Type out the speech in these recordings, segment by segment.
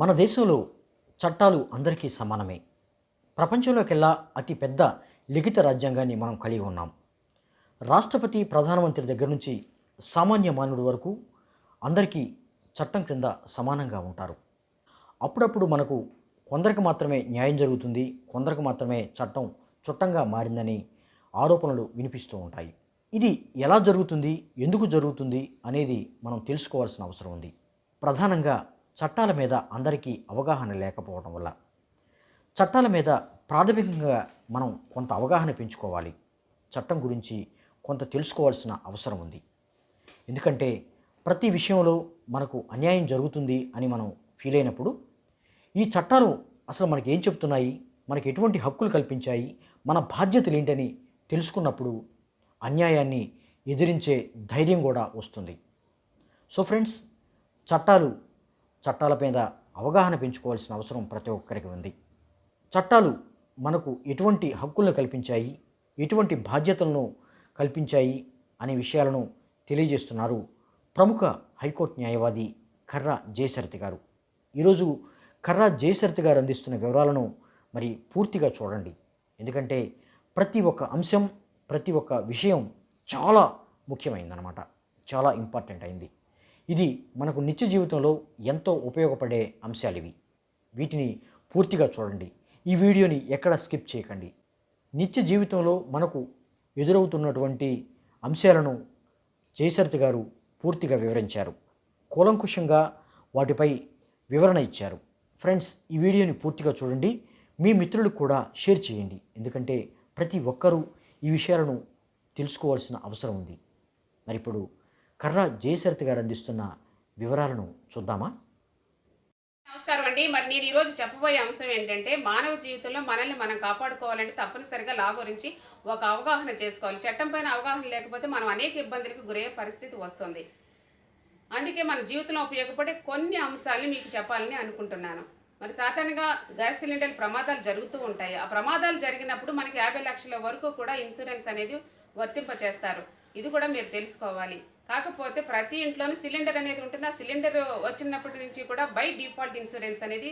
మన దేశంలో చట్టాలు అందరికీ సమానమే. ప్రపంచంలోకెల్లా అతి పెద్ద లిఖిత రాజ్యాంగాన్ని మనం కలిగి ఉన్నాం. రాష్ట్రపతి ప్రధానమంత్రి దగ్గర నుంచి సామాన్య మానవుడి వరకు అందరికీ చట్టం క్రింద సమానంగా ఉంటారు. అప్పుడప్పుడు మనకు కొందరికి మాత్రమే న్యాయం జరుగుతుంది కొందరికి మాత్రమే చట్టం చుట్టంగా మారిందని ఆరోపణలు వినిపిస్తూ ఉంటాయి. ఇది ఎలా జరుగుతుంది ఎందుకు జరుగుతుంది అనేది మనం తెలుసుకోవాల్సిన అవసరం ఉంది. ప్రధానంగా చట్టాల మీద అందరికీ అవగాహన లేకపోవడం వల్ల. చట్టాల మీద ప్రాథమికంగా మనం కొంత అవగాహన పెంచుకోవాలి. చట్టం గురించి కొంత తెలుసుకోవాల్సిన అవసరం ఉంది. ఎందుకంటే ప్రతి విషయంలో మనకు అన్యాయం జరుగుతుంది అని మనం ఫీల్ అయినప్పుడు ఈ చట్టాలు అసలు మనకి ఏం చెప్తున్నాయి? మనకి ఎటువంటి హక్కులు కల్పించాయి? మన బాధ్యతలు ఏంటని తెలుసుకున్నప్పుడు అన్యాయాన్ని ఎదిరించే ధైర్యం కూడా వస్తుంది. సో ఫ్రెండ్స్ చట్టాలు చట్టాల మీద అవగాహన పెంచుకోవాల్సిన అవసరం ప్రతి ఒక్కరికి ఉంది. చట్టాలు మనకు ఎటువంటి హక్కులను కల్పించాయి ఎటువంటి బాధ్యతలను కల్పించాయి అనే విషయాలను తెలియజేస్తున్నారు ప్రముఖ హైకోర్టు న్యాయవాది కర్రా జయసరతి గారు. ఈరోజు కర్రా జయసరతి గారు అందిస్తున్న వివరాలను మరి పూర్తిగా చూడండి. ఎందుకంటే ప్రతి ఒక్క అంశం ప్రతి ఒక్క విషయం చాలా ముఖ్యమైందనమాట చాలా ఇంపార్టెంట్ అయింది. ఇది మనకు నిత్య జీవితంలో ఎంతో ఉపయోగపడే అంశాలు ఇవి వీటిని పూర్తిగా చూడండి. ఈ వీడియోని ఎక్కడ స్కిప్ చేయకండి. నిత్య జీవితంలో మనకు ఎదురవుతున్నటువంటి అంశాలను జయసరిత గారు పూర్తిగా వివరించారు. కూలంకుషంగా వాటిపై వివరణ ఇచ్చారు. ఫ్రెండ్స్ ఈ వీడియోని పూర్తిగా చూడండి. మీ మిత్రులకు కూడా షేర్ చేయండి. ఎందుకంటే ప్రతి ఒక్కరూ ఈ విషయాలను తెలుసుకోవాల్సిన అవసరం ఉంది. మరి ఇప్పుడు కర్ర జయసరిత గారు అందిస్తున్న వివరాలను చూద్దామా? నమస్కారం అండి. మరి నేను ఈరోజు చెప్పబోయే అంశం ఏంటంటే మానవ జీవితంలో మనల్ని మనం కాపాడుకోవాలంటే తప్పనిసరిగా లా గురించి ఒక అవగాహన చేసుకోవాలి. చట్టం పైన అవగాహన లేకపోతే మనం అనేక ఇబ్బందులకు గురయ్యే పరిస్థితి వస్తుంది. అందుకే మన జీవితంలో ఉపయోగపడే కొన్ని అంశాలని మీకు చెప్పాలని అనుకుంటున్నాను. మరి సాధారణంగా గ్యాస్ సిలిండర్ ప్రమాదాలు జరుగుతూ ఉంటాయి. ఆ ప్రమాదాలు జరిగినప్పుడు మనకి యాభై లక్షల వరకు కూడా ఇన్సూరెన్స్ అనేది వర్తింపచేస్తారు. ఇది కూడా మీరు తెలుసుకోవాలి. కాకపోతే ప్రతి ఇంట్లోనూ సిలిండర్ అనేది ఉంటుంది? ఆ సిలిండర్ వచ్చినప్పటి నుంచి కూడా బై డిఫాల్ట్ ఇన్సూరెన్స్ అనేది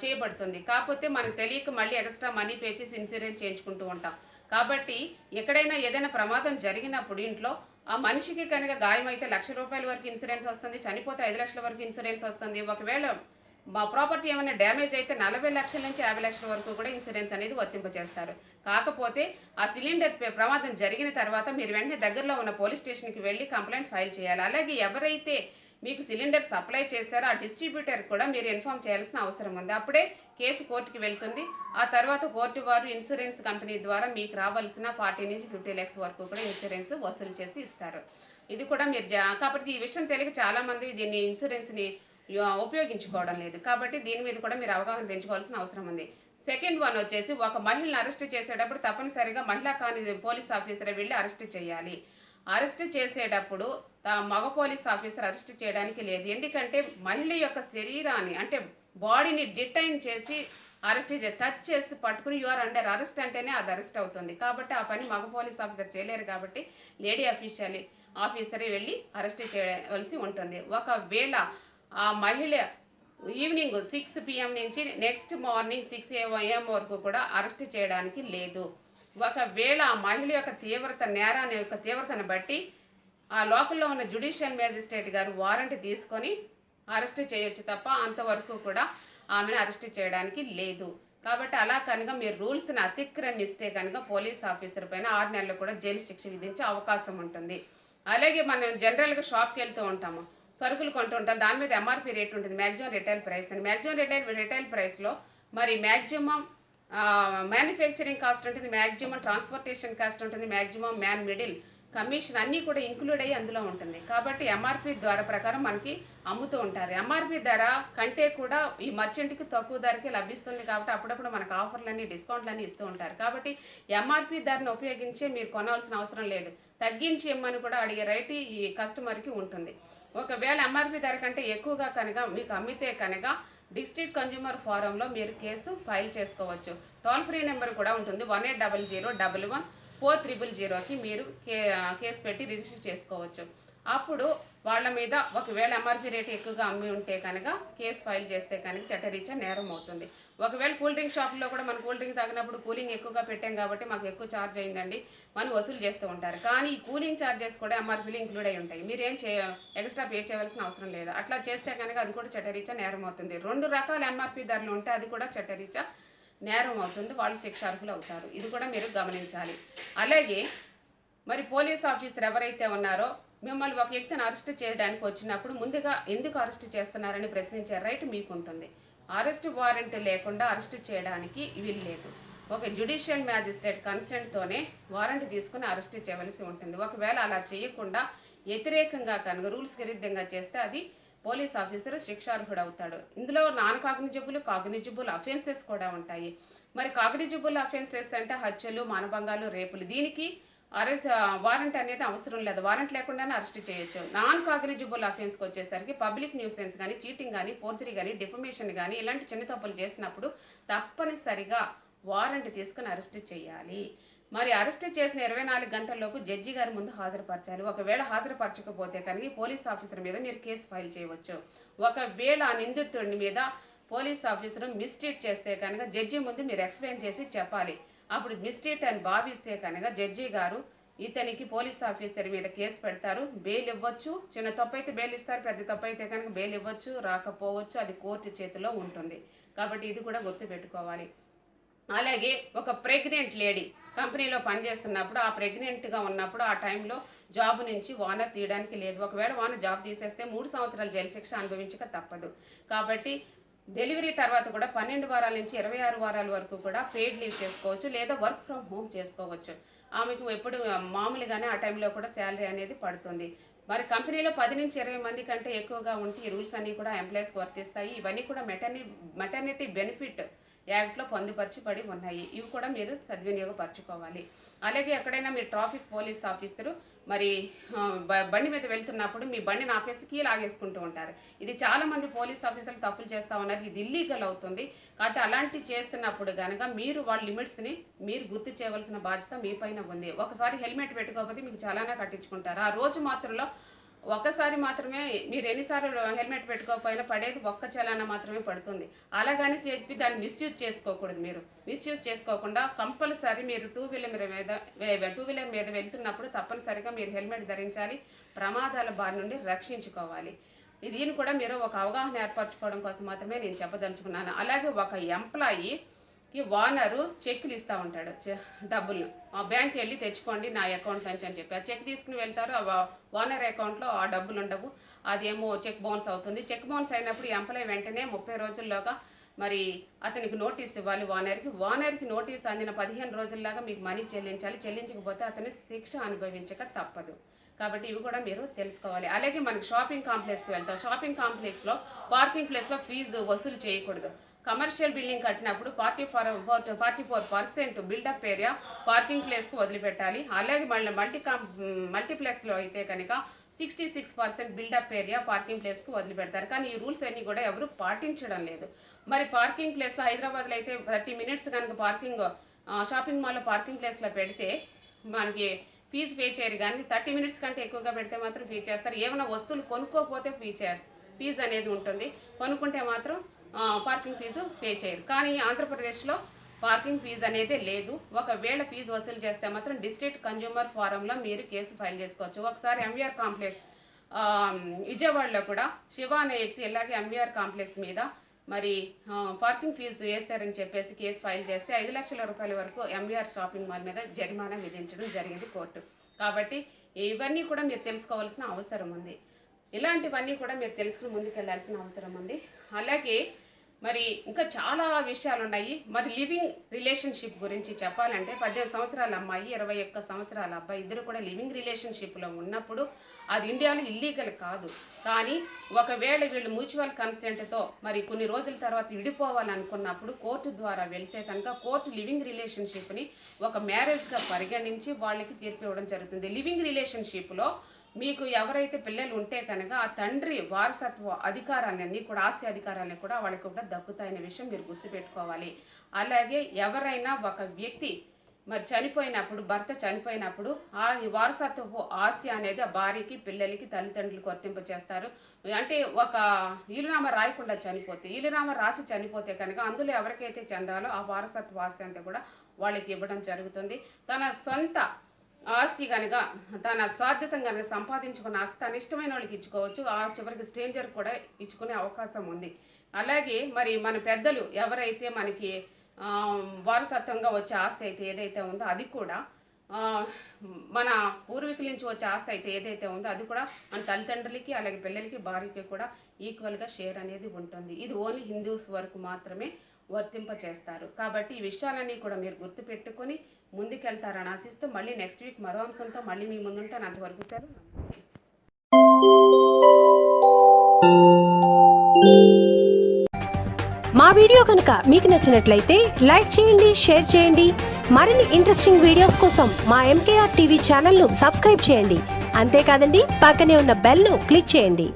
చేయబడుతుంది. కాకపోతే మనకు తెలియక మళ్ళీ ఎక్స్ట్రా మనీ పే చేసి ఇన్సూరెన్స్ చేయించుకుంటూ ఉంటాం. కాబట్టి ఎక్కడైనా ఏదైనా ప్రమాదం జరిగినప్పుడు ఇంట్లో ఆ మనిషికి కనుక గాయం అయితే లక్ష రూపాయల వరకు ఇన్సూరెన్స్ వస్తుంది చనిపోతే ఐదు లక్షల వరకు ఇన్సూరెన్స్ వస్తుంది. ఒకవేళ మా ప్రాపర్టీ ఏమైనా డ్యామేజ్ అయితే నలభై లక్షల నుంచి యాభై లక్షల వరకు కూడా ఇన్సూరెన్స్ అనేది వర్తింపజేస్తారు. కాకపోతే ఆ సిలిండర్ ప్రమాదం జరిగిన తర్వాత మీరు వెంటనే దగ్గరలో ఉన్న పోలీస్ స్టేషన్కి వెళ్ళి కంప్లైంట్ ఫైల్ చేయాలి. అలాగే ఎవరైతే మీకు సిలిండర్ సప్లై చేశారో ఆ డిస్ట్రిబ్యూటర్ కూడా మీరు ఇన్ఫామ్ చేయాల్సిన అవసరం ఉంది. అప్పుడే కేసు కోర్టుకి వెళ్తుంది. ఆ తర్వాత కోర్టు వారు ఇన్సూరెన్స్ కంపెనీ ద్వారా మీకు రావాల్సిన ఫార్టీ నుంచి ఫిఫ్టీ ల్యాక్స్ వరకు కూడా ఇన్సూరెన్స్ వసూలు చేసి ఇస్తారు. ఇది కూడా మీరు జా- కాబట్టి ఈ విషయం తెలియక చాలామంది దీన్ని ఇన్సూరెన్స్ని ఉపయోగించుకోవడం లేదు. కాబట్టి దీని మీద కూడా మీరు అవగాహన పెంచుకోవాల్సిన అవసరం ఉంది. సెకండ్ వన్ వచ్చేసి ఒక మహిళను అరెస్ట్ చేసేటప్పుడు తప్పనిసరిగా మహిళా కాని పోలీస్ ఆఫీసర్ వెళ్ళి అరెస్ట్ చేయాలి. అరెస్ట్ చేసేటప్పుడు మగ పోలీస్ ఆఫీసర్ అరెస్ట్ చేయడానికి లేదు. ఎందుకంటే మహిళ యొక్క శరీరాన్ని అంటే బాడీని డిటైన్ చేసి అరెస్ట్ చే టచ్ చేసి పట్టుకుని యూఆర్ అండర్ అరెస్ట్ అంటేనే అది అరెస్ట్ అవుతుంది. కాబట్టి ఆ పని మగ పోలీస్ ఆఫీసర్ చేయలేరు కాబట్టి లేడీ అఫీషియల్ ఆఫీసరే వెళ్ళి అరెస్ట్ చేయవలసి ఉంటుంది. ఒకవేళ ఆ మహిళ ఈవినింగ్ సిక్స్ పిఎం నుంచి నెక్స్ట్ మార్నింగ్ సిక్స్ ఏఎం వరకు కూడా అరెస్ట్ చేయడానికి లేదు. ఒకవేళ ఆ మహిళ యొక్క తీవ్రత నేరాన్ని యొక్క తీవ్రతను బట్టి ఆ లోకల్లో ఉన్న జుడిషియల్ మేజిస్ట్రేట్ గారు వారెంట్ తీసుకొని అరెస్ట్ చేయొచ్చు తప్ప అంతవరకు కూడా ఆమెను అరెస్ట్ చేయడానికి లేదు. కాబట్టి అలా కనుక మీరు రూల్స్ని అతిక్రమిస్తే కనుక పోలీస్ ఆఫీసర్ పైన ఆరు నెలలు కూడా జైలు శిక్ష విధించే అవకాశం ఉంటుంది. అలాగే మనం జనరల్గా షాప్కి వెళ్తూ ఉంటాము. సరుకులు కొంటుంటారు దాని మీద ఎంఆర్పి రేట్ ఉంటుంది. మ్యాక్సిమం రిటైల్ ప్రైస్ అని. మ్యాక్సిమం రిటైల్ రిటైల్ ప్రైస్లో మరి మ్యాక్సిమం మ్యానుఫ్యాక్చరింగ్ కాస్ట్ ఉంటుంది. మ్యాక్సిమం ట్రాన్స్పోర్టేషన్ కాస్ట్ ఉంటుంది. మ్యాక్సిమం మ్యాన్ మిడిల్ కమిషన్ అన్నీ కూడా ఇంక్లూడ్ అయ్యి అందులో ఉంటుంది. కాబట్టి ఎంఆర్పి ధర ప్రకారం మనకి అమ్ముతూ ఉంటారు. ఎంఆర్పి ధర కంటే కూడా ఈ మర్చెంట్కి తక్కువ ధరకే లభిస్తుంది కాబట్టి అప్పుడప్పుడు మనకు ఆఫర్లన్నీ డిస్కౌంట్లన్నీ ఇస్తూ ఉంటారు. కాబట్టి ఎంఆర్పి ధరను ఉపయోగించే మీరు కొనాల్సిన అవసరం లేదు. తగ్గించి ఇమ్మని కూడా అడిగే రైట్ ఈ కస్టమర్కి ఉంటుంది. ఒకవేళ ఎంఆర్పి ధర కంటే ఎక్కువగా కనుక మీకు అమ్మితే కనుక డిస్ట్రిక్ట్ కన్జ్యూమర్ ఫోరంలో మీరు కేసు ఫైల్ చేసుకోవచ్చు. టోల్ ఫ్రీ నెంబర్ కూడా ఉంటుంది. One eight double zero double one four triple జీరోకి మీరు కే కేసు పెట్టి రిజిస్టర్ చేసుకోవచ్చు. అప్పుడు వాళ్ళ మీద ఒకవేళ ఎంఆర్పీ రేట్ ఎక్కువగా అమ్మి ఉంటే కనుక కేసు ఫైల్ చేస్తే కనుక చట్టరీత్యా నేరం అవుతుంది. ఒకవేళ కూల్ డ్రింక్ షాప్లో కూడా మనం కూల్ డ్రింక్ తాగినప్పుడు కూలింగ్ ఎక్కువగా పెట్టాం కాబట్టి మాకు ఎక్కువ ఛార్జ్ అయిందండి మనం వసూలు చేస్తూ ఉంటారు. కానీ ఈ కూలింగ్ ఛార్జెస్ కూడా ఎంఆర్పీలు ఇంక్లూడ్ అయి ఉంటాయి. మీరేం చే ఎక్స్ట్రా పే చేయవలసిన అవసరం లేదు. అట్లా చేస్తే కనుక అది కూడా చట్టరీత్యా నేరం అవుతుంది. రెండు రకాల ఎంఆర్పి ధరలు ఉంటే అది కూడా చట్టరీత్యా నేరం అవుతుంది. వాళ్ళు శిక్షార్హులు అవుతారు. ఇది కూడా మీరు గమనించాలి. అలాగే మరి పోలీస్ ఆఫీసర్ ఎవరైతే ఉన్నారో మిమ్మల్ని ఒక వ్యక్తిని అరెస్ట్ చేయడానికి వచ్చినప్పుడు ముందుగా ఎందుకు అరెస్ట్ చేస్తున్నారని ప్రశ్నించే రైట్ మీకు ఉంటుంది అరెస్ట్ వారెంట్ లేకుండా అరెస్ట్ చేయడానికి వీలు లేదు. ఒక జ్యుడిషియల్ మ్యాజిస్ట్రేట్ కన్సెంట్తోనే వారెంట్ తీసుకుని అరెస్ట్ చేయవలసి ఉంటుంది. ఒకవేళ అలా చేయకుండా వ్యతిరేకంగా కనుక రూల్స్ విరుద్ధంగా చేస్తే అది పోలీస్ ఆఫీసర్ శిక్షార్హుడు అవుతాడు ఇందులో నాన్ కాగ్నిజిబుల్ కాగ్నిజిబుల్ అఫెన్సెస్ కూడా ఉంటాయి. మరి కాగ్నిజిబుల్ అఫెన్సెస్ అంటే హత్యలు మానభంగాలు రేపులు దీనికి అరెస్ట్ వారెంట్ అనేది అవసరం లేదు. వారెంట్ లేకుండానే అరెస్ట్ చేయొచ్చు. నాన్ కాగ్నిజిబుల్ అఫెన్స్కి వచ్చేసరికి పబ్లిక్ న్యూసెన్స్ కానీ చీటింగ్ కానీ ఫోర్జరీ కానీ డిఫమేషన్ కానీ ఇలాంటి చిన్న తప్పులు చేసినప్పుడు తప్పనిసరిగా వారెంట్ తీసుకుని అరెస్ట్ చేయాలి. మరి అరెస్ట్ చేసిన ఇరవై నాలుగు గంటల్లోపు జడ్జి గారి ముందు హాజరుపరచాలి. ఒకవేళ హాజరుపరచకపోతే కనుక పోలీస్ ఆఫీసర్ మీద మీరు కేసు ఫైల్ చేయవచ్చు. ఒకవేళ ఆ నిందితుడి మీద పోలీస్ ఆఫీసర్ మిస్ట్రీట్ చేస్తే కనుక జడ్జి ముందు మీరు ఎక్స్ప్లెయిన్ చేసి చెప్పాలి. అప్పుడు మిస్ట్రీట్ అని భావిస్తే కనుక జడ్జి గారు ఇతనికి పోలీస్ ఆఫీసర్ మీద కేసు పెడతారు బెయిల్ ఇవ్వచ్చు చిన్న తప్పు అయితే బెయిల్ ఇస్తారు పెద్ద తప్పు అయితే కనుక బెయిల్ ఇవ్వచ్చు రాకపోవచ్చు అది కోర్టు చేతిలో ఉంటుంది. కాబట్టి ఇది కూడా గుర్తుపెట్టుకోవాలి అలాగే ఒక ప్రెగ్నెంట్ లేడీ కంపెనీలో పనిచేస్తున్నప్పుడు ఆ ప్రెగ్నెంట్గా ఉన్నప్పుడు ఆ టైంలో జాబ్ నుంచి ఓనర్ తీయడానికి లేదు. ఒకవేళ ఓనర్ జాబ్ తీసేస్తే మూడు సంవత్సరాలు జైలు శిక్ష అనుభవించక తప్పదు. కాబట్టి డెలివరీ తర్వాత కూడా పన్నెండు వారాల నుంచి ఇరవై ఆరు వారాల వరకు కూడా పెయిడ్ లీవ్ చేసుకోవచ్చు లేదా వర్క్ ఫ్రమ్ హోమ్ చేసుకోవచ్చు. ఆమెకు ఎప్పుడు మామూలుగానే ఆ టైంలో కూడా శాలరీ అనేది పడుతుంది. మరి కంపెనీలో పది నుంచి ఇరవై మంది కంటే ఎక్కువగా ఉంటే ఈ రూల్స్ అన్నీ కూడా ఎంప్లాయీస్కి వర్తిస్తాయి. ఇవన్నీ కూడా మెటర్ని మెటర్నిటీ బెనిఫిట్ యాక్ట్లో పొందుపరచబడి ఉన్నాయి. ఇవి కూడా మీరు సద్వినియోగపరచుకోవాలి. అలాగే ఎక్కడైనా మీరు ట్రాఫిక్ పోలీస్ ఆఫీసరు మరి బండి మీద వెళ్తున్నప్పుడు మీ బండిని ఆపేసి కీ లాగేసుకుంటూ ఉంటారు. ఇది చాలా మంది పోలీస్ ఆఫీసర్లు తప్పులు చేస్తూ ఉన్నారు. ఇది ఇల్లీగల్ అవుతుంది. కాబట్టి అలాంటి చేస్తున్నప్పుడు కనుక మీరు వాళ్ళ లిమిట్స్ని మీరు గుర్తు చేయవలసిన బాధ్యత మీ పైన ఉంది. ఒకసారి హెల్మెట్ పెట్టుకోకపోతే మీకు చాలానే కట్టించుకుంటారు. ఆ రోజు మాత్రంలో ఒక్కసారి మాత్రమే మీరు ఎన్నిసార్లు హెల్మెట్ పెట్టుకోకపోయినా పడేది ఒక్క చలాన మాత్రమే పడుతుంది. అలాగని చెప్పి దాన్ని మిస్యూజ్ చేసుకోకూడదు మీరు. మిస్యూజ్ చేసుకోకుండా కంపల్సరీ మీరు టూ వీలర్ మీద టూ వీలర్ మీద వెళ్తున్నప్పుడు తప్పనిసరిగా మీరు హెల్మెట్ ధరించాలి. ప్రమాదాల బారి నుండి రక్షించుకోవాలి. దీన్ని కూడా మీరు ఒక అవగాహన ఏర్పరచుకోవడం కోసం మాత్రమే నేను చెప్పదలుచుకున్నాను. అలాగే ఒక ఎంప్లాయీ కి ఓనరు చెక్లు ఇస్తూ ఉంటాడు. డబ్బులు. ఆ బ్యాంక్ వెళ్ళి తెచ్చుకోండి నా అకౌంట్ నుంచి అని చెప్పి. ఆ చెక్ తీసుకుని వెళ్తారు ఆ ఓనర్ అకౌంట్లో ఆ డబ్బులు ఉండవు. అదేమో చెక్ బౌన్స్ అవుతుంది. చెక్ బౌన్స్ అయినప్పుడు ఎంప్లాయ్ వెంటనే ముప్పై రోజుల్లోగా మరి అతనికి నోటీస్ ఇవ్వాలి ఓనర్కి ఓనర్కి నోటీస్ అందిన పదిహేను రోజుల్లాగా మీకు మనీ చెల్లించాలి. చెల్లించకపోతే అతని శిక్ష అనుభవించక తప్పదు. కాబట్టి ఇవి కూడా మీరు తెలుసుకోవాలి. అలాగే మనకి షాపింగ్ కాంప్లెక్స్కి వెళ్తాం. షాపింగ్ కాంప్లెక్స్లో పార్కింగ్ ప్లేస్లో ఫీజు వసూలు చేయకూడదు. కమర్షియల్ బిల్డింగ్ కట్టినప్పుడు forty four forty four percent built up area parking ప్లేస్కి వదిలిపెట్టాలి. అలాగే మళ్ళీ మల్టీ కాం మల్టీప్లెక్స్లో అయితే కనుక sixty six percent built up area parking ప్లేస్కు వదిలిపెడతారు. కానీ ఈ రూల్స్ అన్నీ కూడా ఎవరు పాటించడం లేదు. మరి పార్కింగ్ ప్లేస్లో హైదరాబాద్లో అయితే థర్టీ మినిట్స్ కనుక పార్కింగ్ షాపింగ్ మాల్లో పార్కింగ్ ప్లేస్లో పెడితే మనకి ఫీజు పే చేయరు. కానీ థర్టీ మినిట్స్ కంటే ఎక్కువగా పెడితే మాత్రం ఫీ చేస్తారు. ఏమైనా వస్తువులు కొనుక్కోకపోతే ఫీ చే ఫీజు అనేది ఉంటుంది. కొనుక్కుంటే మాత్రం పార్కింగ్ ఫీజు పే చేయరు. కానీ ఆంధ్రప్రదేశ్లో పార్కింగ్ ఫీజు అనేది లేదు. ఒకవేళ ఫీజు వసూలు చేస్తే మాత్రం డిస్ట్రిక్ట్ కన్జ్యూమర్ ఫోరంలో మీరు కేసు ఫైల్ చేసుకోవచ్చు. ఒకసారి ఎంవీఆర్ కాంప్లెక్స్ విజయవాడలో కూడా శివ అనే వ్యక్తి ఇలాగే ఎంవీఆర్ కాంప్లెక్స్ మీద మరి పార్కింగ్ ఫీజు వేస్తారని చెప్పేసి కేసు ఫైల్ చేస్తే ఐదు లక్షల రూపాయల వరకు ఎంవీఆర్ షాపింగ్ మాల్ మీద జరిమానా విధించడం జరిగింది కోర్టు. కాబట్టి ఇవన్నీ కూడా మీరు తెలుసుకోవాల్సిన అవసరం ఉంది. ఇలాంటివన్నీ కూడా మీరు తెలుసుకుని ముందుకెళ్ళాల్సిన అవసరం ఉంది. అలాగే మరి ఇంకా చాలా విషయాలు ఉన్నాయి మరి లివింగ్ రిలేషన్షిప్ గురించి చెప్పాలంటే పద్దెనిమిది సంవత్సరాల అమ్మాయి ఇరవై ఒక్క సంవత్సరాల అబ్బాయి ఇద్దరు కూడా లివింగ్ రిలేషన్షిప్లో ఉన్నప్పుడు అది ఇండియాలో ఇల్లీగల్ కాదు. కానీ ఒకవేళ వీళ్ళు మ్యూచువల్ కన్సెంట్తో మరి కొన్ని రోజుల తర్వాత విడిపోవాలనుకున్నప్పుడు కోర్టు ద్వారా వెళ్తే కనుక కోర్టు లివింగ్ రిలేషన్షిప్ని ఒక మ్యారేజ్గా పరిగణించి వాళ్ళకి తీర్పు ఇవ్వడం జరుగుతుంది. లివింగ్ రిలేషన్షిప్లో మీకు ఎవరైతే పిల్లలు ఉంటే కనుక ఆ తండ్రి వారసత్వ అధికారాలన్నీ కూడా ఆస్తి అధికారాలన్నీ కూడా వాళ్ళకి కూడా దక్కుతాయనే విషయం మీరు గుర్తుపెట్టుకోవాలి. అలాగే ఎవరైనా ఒక వ్యక్తి మరి చనిపోయినప్పుడు భర్త చనిపోయినప్పుడు ఆ వారసత్వపు ఆస్తి అనేది ఆ భార్యకి పిల్లలకి తల్లిదండ్రులకు వర్తింప చేస్తారు. అంటే ఒక ఈలునామా రాయకుండా చనిపోతే ఈలునామా రాసి చనిపోతే కనుక అందులో ఎవరికైతే చెందాలో ఆ వారసత్వ ఆస్తి అంతా కూడా వాళ్ళకి ఇవ్వడం జరుగుతుంది. తన సొంత ఆస్తి కనుక తన స్వార్థతం కనుక సంపాదించుకున్న ఆస్తి తన ఇష్టమైన వాళ్ళకి ఇచ్చుకోవచ్చు. ఆ చివరికి స్ట్రేంజర్ కూడా ఇచ్చుకునే అవకాశం ఉంది. అలాగే మరి మన పెద్దలు ఎవరైతే మనకి వారసత్వంగా వచ్చే ఆస్తి అయితే ఏదైతే ఉందో అది కూడా మన పూర్వీకుల నుంచి వచ్చే ఆస్తి అయితే ఏదైతే ఉందో అది కూడా మన తల్లిదండ్రులకి అలాగే పిల్లలకి భార్యకి కూడా ఈక్వల్గా షేర్ అనేది ఉంటుంది. ఇది ఓన్లీ హిందూస్ వరకు మాత్రమే వర్తింపజేస్తారు కాబట్టి ఈ విషయాలన్నీ కూడా మీరు గుర్తుపెట్టుకొని ముందుకెళ్తారని ఆశిస్తూ మళ్ళీ నెక్స్ట్ వీక్ మరో అంశంతో మళ్ళీ మీ ముందుంటాను. అంతవరకు సెలవు. మా వీడియో కనుక మీకు నచ్చినట్లయితే లైక్ చేయండి షేర్ చేయండి. మరిన్ని ఇంట్రెస్టింగ్ వీడియోస్ కోసం మా ఎంకేఆర్ టీవీ ఛానల్ను సబ్స్క్రైబ్ చేయండి. అంతేకాదండి పక్కనే ఉన్న బెల్ను క్లిక్ చేయండి.